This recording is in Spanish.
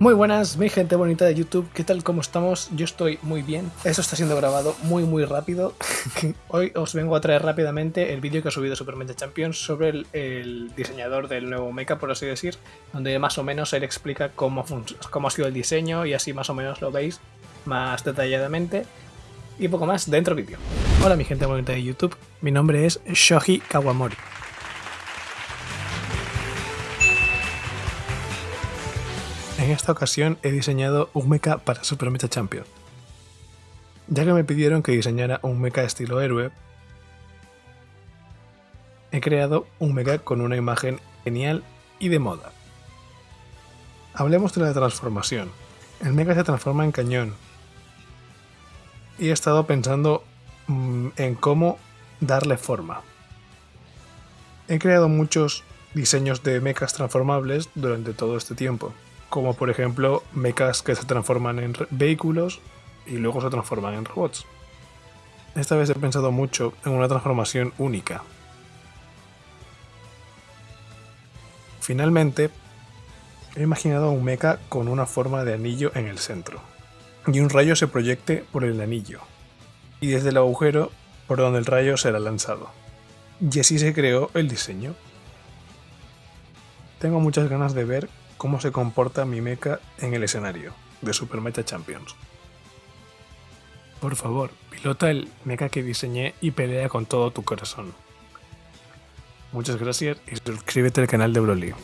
Muy buenas, mi gente bonita de YouTube, ¿qué tal? ¿Cómo estamos? Yo estoy muy bien. Esto está siendo grabado muy muy rápido. Hoy os vengo a traer rápidamente el vídeo que ha subido Super Mecha Champions sobre el, el, diseñador del nuevo mecha, por así decir, donde más o menos él explica cómo, cómo ha sido el diseño y así más o menos lo veis más detalladamente. Y poco más dentro del vídeo. Hola mi gente bonita de YouTube, mi nombre es Shoji Kawamori. En esta ocasión he diseñado un mecha para Super Mecha Champion. Ya que me pidieron que diseñara un mecha estilo héroe, he creado un mecha con una imagen genial y de moda. Hablemos de la transformación. El mecha se transforma en cañón. Y he estado pensando mmm, en cómo darle forma. He creado muchos diseños de mechas transformables durante todo este tiempo como por ejemplo mechas que se transforman en vehículos y luego se transforman en robots. Esta vez he pensado mucho en una transformación única. Finalmente, he imaginado un mecha con una forma de anillo en el centro, y un rayo se proyecte por el anillo, y desde el agujero por donde el rayo será lanzado. Y así se creó el diseño. Tengo muchas ganas de ver cómo se comporta mi mecha en el escenario de Super Mecha Champions. Por favor, pilota el mecha que diseñé y pelea con todo tu corazón. Muchas gracias y suscríbete al canal de Broly.